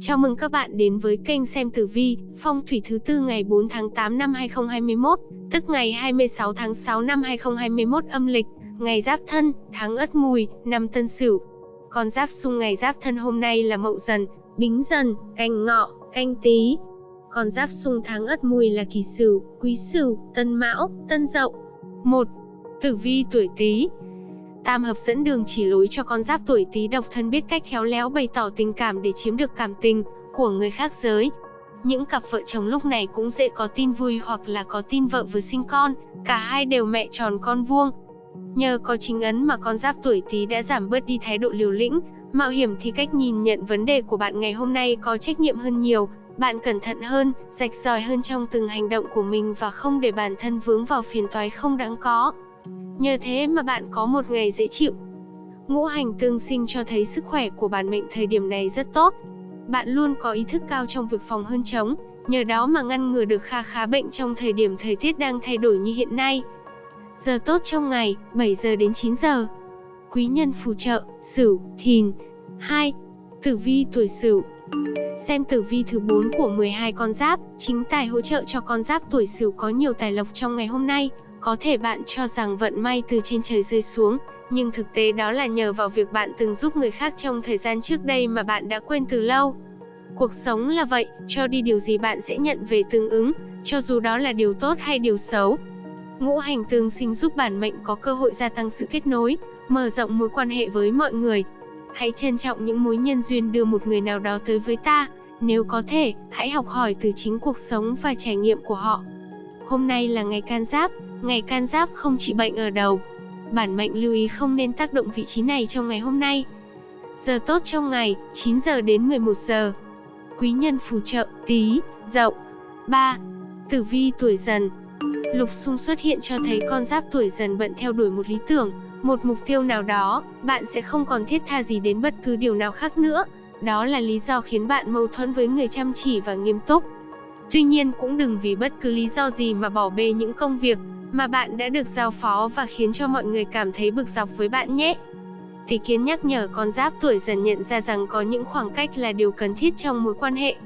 Chào mừng các bạn đến với kênh xem tử vi, phong thủy thứ tư ngày 4 tháng 8 năm 2021, tức ngày 26 tháng 6 năm 2021 âm lịch, ngày Giáp Thân, tháng Ất Mùi, năm Tân Sửu. Con giáp xung ngày Giáp Thân hôm nay là Mậu Dần, Bính Dần, Canh Ngọ, Canh Tý. Con giáp xung tháng Ất Mùi là Kỷ Sửu, Quý Sửu, Tân Mão, Tân Dậu. 1. Tử vi tuổi Tý, Tam hợp dẫn đường chỉ lối cho con giáp tuổi Tý độc thân biết cách khéo léo bày tỏ tình cảm để chiếm được cảm tình của người khác giới. Những cặp vợ chồng lúc này cũng dễ có tin vui hoặc là có tin vợ vừa sinh con, cả hai đều mẹ tròn con vuông. Nhờ có chính ấn mà con giáp tuổi Tý đã giảm bớt đi thái độ liều lĩnh, mạo hiểm thì cách nhìn nhận vấn đề của bạn ngày hôm nay có trách nhiệm hơn nhiều, bạn cẩn thận hơn, rạch ròi hơn trong từng hành động của mình và không để bản thân vướng vào phiền toái không đáng có. Nhờ thế mà bạn có một ngày dễ chịu. Ngũ hành tương sinh cho thấy sức khỏe của bản mệnh thời điểm này rất tốt. Bạn luôn có ý thức cao trong việc phòng hơn chống, nhờ đó mà ngăn ngừa được kha khá bệnh trong thời điểm thời tiết đang thay đổi như hiện nay. Giờ tốt trong ngày, 7 giờ đến 9 giờ. Quý nhân phù trợ, Sửu, Thìn. 2. Tử vi tuổi Sửu. Xem tử vi thứ 4 của 12 con giáp, chính tài hỗ trợ cho con giáp tuổi Sửu có nhiều tài lộc trong ngày hôm nay. Có thể bạn cho rằng vận may từ trên trời rơi xuống, nhưng thực tế đó là nhờ vào việc bạn từng giúp người khác trong thời gian trước đây mà bạn đã quên từ lâu. Cuộc sống là vậy, cho đi điều gì bạn sẽ nhận về tương ứng, cho dù đó là điều tốt hay điều xấu. Ngũ hành tương sinh giúp bản mệnh có cơ hội gia tăng sự kết nối, mở rộng mối quan hệ với mọi người. Hãy trân trọng những mối nhân duyên đưa một người nào đó tới với ta, nếu có thể, hãy học hỏi từ chính cuộc sống và trải nghiệm của họ. Hôm nay là ngày can giáp, ngày can giáp không trị bệnh ở đầu. Bản mệnh lưu ý không nên tác động vị trí này trong ngày hôm nay. Giờ tốt trong ngày, 9 giờ đến 11 giờ. Quý nhân phù trợ, tí, dậu. 3. Tử vi tuổi dần Lục xung xuất hiện cho thấy con giáp tuổi dần bận theo đuổi một lý tưởng, một mục tiêu nào đó, bạn sẽ không còn thiết tha gì đến bất cứ điều nào khác nữa. Đó là lý do khiến bạn mâu thuẫn với người chăm chỉ và nghiêm túc. Tuy nhiên cũng đừng vì bất cứ lý do gì mà bỏ bê những công việc mà bạn đã được giao phó và khiến cho mọi người cảm thấy bực dọc với bạn nhé. Tỷ kiến nhắc nhở con giáp tuổi dần nhận ra rằng có những khoảng cách là điều cần thiết trong mối quan hệ.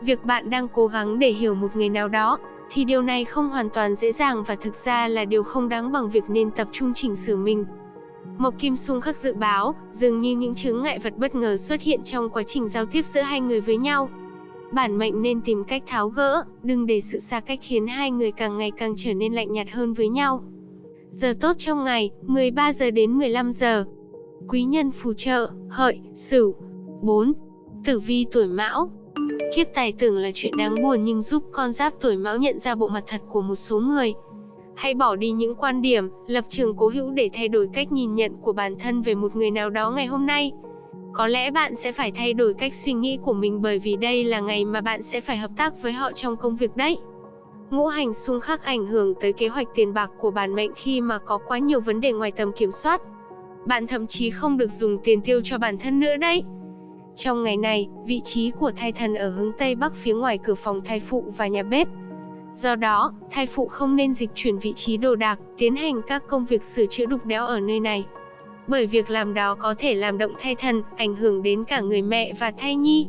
Việc bạn đang cố gắng để hiểu một người nào đó, thì điều này không hoàn toàn dễ dàng và thực ra là điều không đáng bằng việc nên tập trung chỉnh sửa mình. Mộc Kim Sung khắc dự báo, dường như những chứng ngại vật bất ngờ xuất hiện trong quá trình giao tiếp giữa hai người với nhau bản mệnh nên tìm cách tháo gỡ, đừng để sự xa cách khiến hai người càng ngày càng trở nên lạnh nhạt hơn với nhau. Giờ tốt trong ngày, 13 giờ đến 15 giờ. Quý nhân phù trợ, hợi, sửu. 4. Tử vi tuổi mão Kiếp tài tưởng là chuyện đáng buồn nhưng giúp con giáp tuổi mão nhận ra bộ mặt thật của một số người. Hãy bỏ đi những quan điểm, lập trường cố hữu để thay đổi cách nhìn nhận của bản thân về một người nào đó ngày hôm nay. Có lẽ bạn sẽ phải thay đổi cách suy nghĩ của mình bởi vì đây là ngày mà bạn sẽ phải hợp tác với họ trong công việc đấy. Ngũ hành xung khắc ảnh hưởng tới kế hoạch tiền bạc của bản mệnh khi mà có quá nhiều vấn đề ngoài tầm kiểm soát. Bạn thậm chí không được dùng tiền tiêu cho bản thân nữa đấy. Trong ngày này, vị trí của thai thần ở hướng Tây Bắc phía ngoài cửa phòng thai phụ và nhà bếp. Do đó, thai phụ không nên dịch chuyển vị trí đồ đạc, tiến hành các công việc sửa chữa đục đẽo ở nơi này bởi việc làm đó có thể làm động thai thần, ảnh hưởng đến cả người mẹ và thai nhi.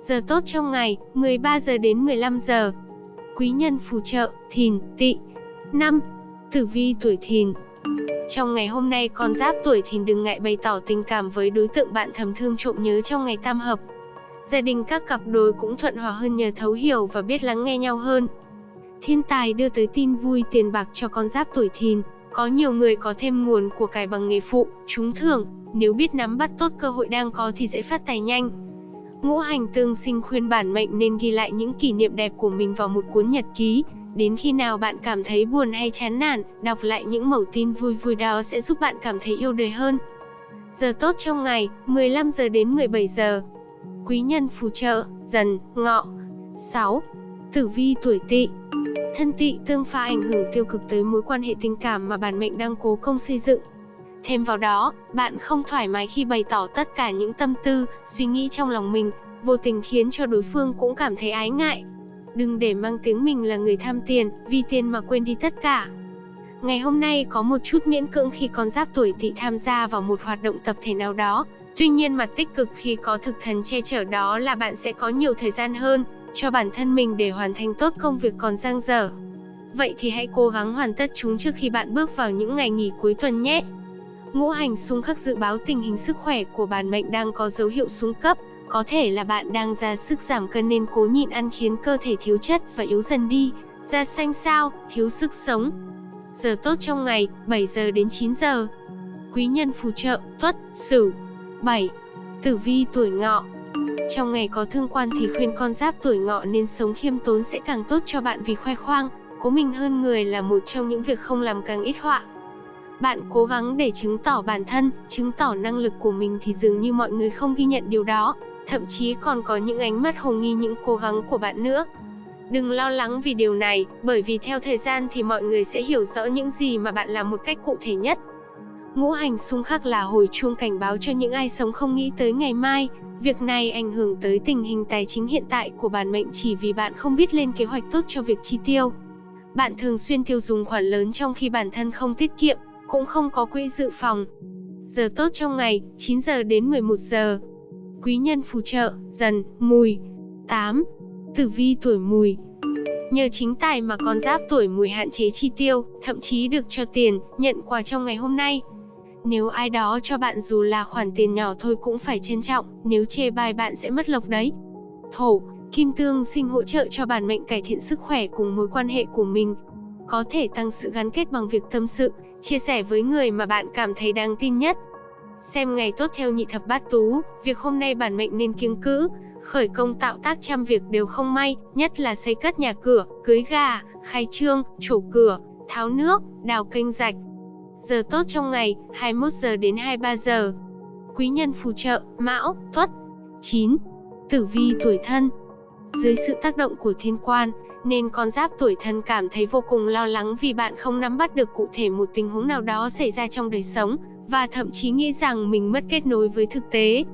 Giờ tốt trong ngày, 13 giờ đến 15 giờ. Quý nhân phù trợ, thìn, tỵ. 5. Tử vi tuổi thìn Trong ngày hôm nay con giáp tuổi thìn đừng ngại bày tỏ tình cảm với đối tượng bạn thầm thương trộm nhớ trong ngày tam hợp. Gia đình các cặp đôi cũng thuận hòa hơn nhờ thấu hiểu và biết lắng nghe nhau hơn. Thiên tài đưa tới tin vui tiền bạc cho con giáp tuổi thìn. Có nhiều người có thêm nguồn của cải bằng nghề phụ, trúng thưởng, nếu biết nắm bắt tốt cơ hội đang có thì dễ phát tài nhanh. Ngũ hành tương sinh khuyên bản mệnh nên ghi lại những kỷ niệm đẹp của mình vào một cuốn nhật ký. Đến khi nào bạn cảm thấy buồn hay chán nản, đọc lại những mẩu tin vui vui đó sẽ giúp bạn cảm thấy yêu đời hơn. Giờ tốt trong ngày, 15 giờ đến 17 giờ. Quý nhân phù trợ, dần, ngọ. 6. Tử vi tuổi tỵ Thân tị tương pha ảnh hưởng tiêu cực tới mối quan hệ tình cảm mà bản mệnh đang cố công xây dựng. Thêm vào đó, bạn không thoải mái khi bày tỏ tất cả những tâm tư, suy nghĩ trong lòng mình, vô tình khiến cho đối phương cũng cảm thấy ái ngại. Đừng để mang tiếng mình là người tham tiền, vì tiền mà quên đi tất cả. Ngày hôm nay có một chút miễn cưỡng khi con giáp tuổi tỵ tham gia vào một hoạt động tập thể nào đó, Tuy nhiên mặt tích cực khi có thực thần che chở đó là bạn sẽ có nhiều thời gian hơn cho bản thân mình để hoàn thành tốt công việc còn dang dở. Vậy thì hãy cố gắng hoàn tất chúng trước khi bạn bước vào những ngày nghỉ cuối tuần nhé. Ngũ hành xung khắc dự báo tình hình sức khỏe của bản mệnh đang có dấu hiệu xuống cấp, có thể là bạn đang ra sức giảm cân nên cố nhịn ăn khiến cơ thể thiếu chất và yếu dần đi, da xanh xao, thiếu sức sống. Giờ tốt trong ngày, 7 giờ đến 9 giờ. Quý nhân phù trợ, Tuất, Sửu. 7. Tử vi tuổi Ngọ. Trong ngày có thương quan thì khuyên con giáp tuổi Ngọ nên sống khiêm tốn sẽ càng tốt cho bạn vì khoe khoang, cố mình hơn người là một trong những việc không làm càng ít họa. Bạn cố gắng để chứng tỏ bản thân, chứng tỏ năng lực của mình thì dường như mọi người không ghi nhận điều đó, thậm chí còn có những ánh mắt hồ nghi những cố gắng của bạn nữa. Đừng lo lắng vì điều này, bởi vì theo thời gian thì mọi người sẽ hiểu rõ những gì mà bạn làm một cách cụ thể nhất. Ngũ hành xung khắc là hồi chuông cảnh báo cho những ai sống không nghĩ tới ngày mai, việc này ảnh hưởng tới tình hình tài chính hiện tại của bản mệnh chỉ vì bạn không biết lên kế hoạch tốt cho việc chi tiêu. Bạn thường xuyên tiêu dùng khoản lớn trong khi bản thân không tiết kiệm, cũng không có quỹ dự phòng. Giờ tốt trong ngày, 9 giờ đến 11 giờ. Quý nhân phù trợ, dần, mùi. 8. Tử vi tuổi mùi. Nhờ chính tài mà con giáp tuổi mùi hạn chế chi tiêu, thậm chí được cho tiền, nhận quà trong ngày hôm nay. Nếu ai đó cho bạn dù là khoản tiền nhỏ thôi cũng phải trân trọng, nếu chê bai bạn sẽ mất lộc đấy. Thổ, kim tương sinh hỗ trợ cho bản mệnh cải thiện sức khỏe cùng mối quan hệ của mình. Có thể tăng sự gắn kết bằng việc tâm sự, chia sẻ với người mà bạn cảm thấy đáng tin nhất. Xem ngày tốt theo nhị thập bát tú, việc hôm nay bản mệnh nên kiêng cữ, khởi công tạo tác trăm việc đều không may, nhất là xây cất nhà cửa, cưới gà, khai trương, trổ cửa, tháo nước, đào kênh rạch. Giờ tốt trong ngày, 21 giờ đến 23 giờ. Quý nhân phù trợ, Mão, Tuất. 9. Tử vi tuổi thân. Dưới sự tác động của thiên quan, nên con giáp tuổi thân cảm thấy vô cùng lo lắng vì bạn không nắm bắt được cụ thể một tình huống nào đó xảy ra trong đời sống, và thậm chí nghĩ rằng mình mất kết nối với thực tế.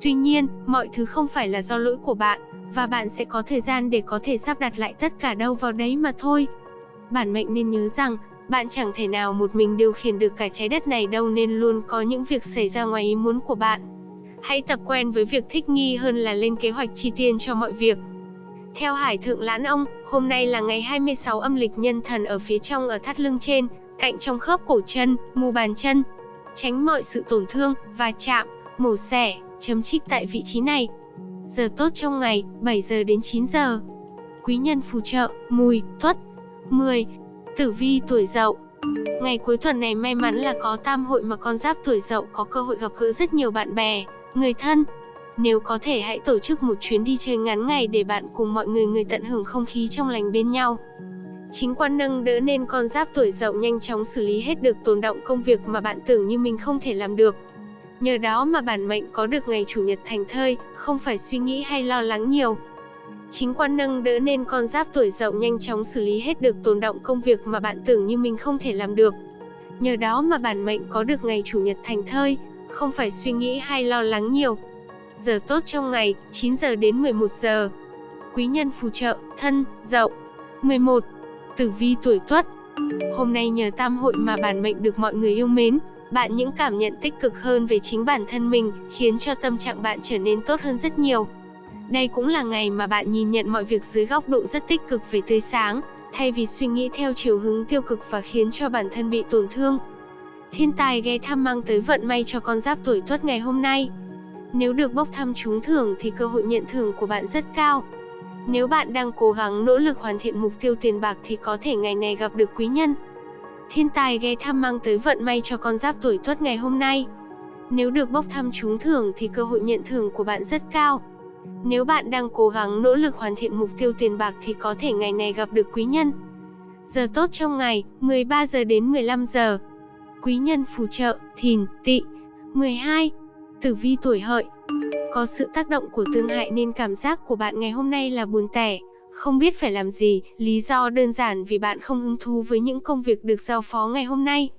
Tuy nhiên, mọi thứ không phải là do lỗi của bạn, và bạn sẽ có thời gian để có thể sắp đặt lại tất cả đâu vào đấy mà thôi. Bản mệnh nên nhớ rằng, bạn chẳng thể nào một mình điều khiển được cả trái đất này đâu nên luôn có những việc xảy ra ngoài ý muốn của bạn. Hãy tập quen với việc thích nghi hơn là lên kế hoạch chi tiền cho mọi việc. Theo Hải Thượng Lãn Ông, hôm nay là ngày 26 âm lịch nhân thần ở phía trong ở thắt lưng trên, cạnh trong khớp cổ chân, mu bàn chân. Tránh mọi sự tổn thương, và chạm, mổ xẻ, chấm trích tại vị trí này. Giờ tốt trong ngày, 7 giờ đến 9 giờ. Quý nhân phù trợ, mùi, tuất. 10. Tử vi tuổi dậu Ngày cuối tuần này may mắn là có tam hội mà con giáp tuổi dậu có cơ hội gặp gỡ rất nhiều bạn bè, người thân, nếu có thể hãy tổ chức một chuyến đi chơi ngắn ngày để bạn cùng mọi người người tận hưởng không khí trong lành bên nhau. Chính quan nâng đỡ nên con giáp tuổi dậu nhanh chóng xử lý hết được tồn động công việc mà bạn tưởng như mình không thể làm được. Nhờ đó mà bản mệnh có được ngày chủ nhật thành thơi, không phải suy nghĩ hay lo lắng nhiều. Chính quan nâng đỡ nên con giáp tuổi dậu nhanh chóng xử lý hết được tồn động công việc mà bạn tưởng như mình không thể làm được. Nhờ đó mà bản mệnh có được ngày chủ nhật thành thơi, không phải suy nghĩ hay lo lắng nhiều. Giờ tốt trong ngày, 9 giờ đến 11 giờ. Quý nhân phù trợ, thân, dậu. 11. Tử vi tuổi tuất. Hôm nay nhờ tam hội mà bản mệnh được mọi người yêu mến, bạn những cảm nhận tích cực hơn về chính bản thân mình, khiến cho tâm trạng bạn trở nên tốt hơn rất nhiều. Đây cũng là ngày mà bạn nhìn nhận mọi việc dưới góc độ rất tích cực về tươi sáng, thay vì suy nghĩ theo chiều hướng tiêu cực và khiến cho bản thân bị tổn thương. Thiên tài ghé thăm mang tới vận may cho con giáp tuổi tuất ngày hôm nay. Nếu được bốc thăm trúng thưởng thì cơ hội nhận thưởng của bạn rất cao. Nếu bạn đang cố gắng nỗ lực hoàn thiện mục tiêu tiền bạc thì có thể ngày này gặp được quý nhân. Thiên tài ghé thăm mang tới vận may cho con giáp tuổi tuất ngày hôm nay. Nếu được bốc thăm trúng thưởng thì cơ hội nhận thưởng của bạn rất cao. Nếu bạn đang cố gắng nỗ lực hoàn thiện mục tiêu tiền bạc thì có thể ngày này gặp được quý nhân. Giờ tốt trong ngày, 13 giờ đến 15 giờ. Quý nhân phù trợ, thìn, tỵ. 12. Tử vi tuổi hợi Có sự tác động của tương hại nên cảm giác của bạn ngày hôm nay là buồn tẻ, không biết phải làm gì, lý do đơn giản vì bạn không hứng thú với những công việc được giao phó ngày hôm nay.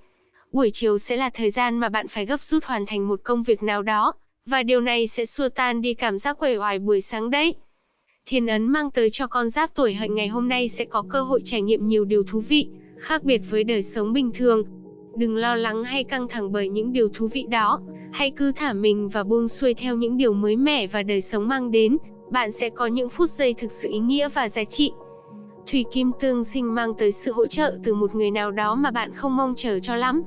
Buổi chiều sẽ là thời gian mà bạn phải gấp rút hoàn thành một công việc nào đó, và điều này sẽ xua tan đi cảm giác quể oải buổi sáng đấy. Thiên ấn mang tới cho con giáp tuổi hợi ngày hôm nay sẽ có cơ hội trải nghiệm nhiều điều thú vị, khác biệt với đời sống bình thường. Đừng lo lắng hay căng thẳng bởi những điều thú vị đó, Hãy cứ thả mình và buông xuôi theo những điều mới mẻ và đời sống mang đến, bạn sẽ có những phút giây thực sự ý nghĩa và giá trị. Thủy kim tương sinh mang tới sự hỗ trợ từ một người nào đó mà bạn không mong chờ cho lắm.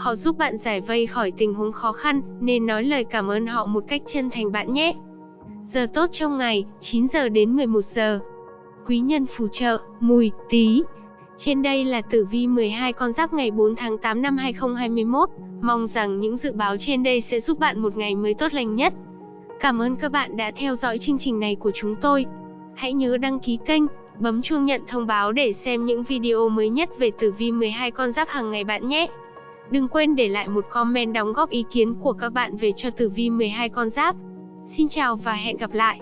Họ giúp bạn giải vây khỏi tình huống khó khăn, nên nói lời cảm ơn họ một cách chân thành bạn nhé. Giờ tốt trong ngày, 9 giờ đến 11 giờ. Quý nhân phù trợ, mùi, tí. Trên đây là tử vi 12 con giáp ngày 4 tháng 8 năm 2021. Mong rằng những dự báo trên đây sẽ giúp bạn một ngày mới tốt lành nhất. Cảm ơn các bạn đã theo dõi chương trình này của chúng tôi. Hãy nhớ đăng ký kênh, bấm chuông nhận thông báo để xem những video mới nhất về tử vi 12 con giáp hàng ngày bạn nhé. Đừng quên để lại một comment đóng góp ý kiến của các bạn về cho tử vi 12 con giáp. Xin chào và hẹn gặp lại.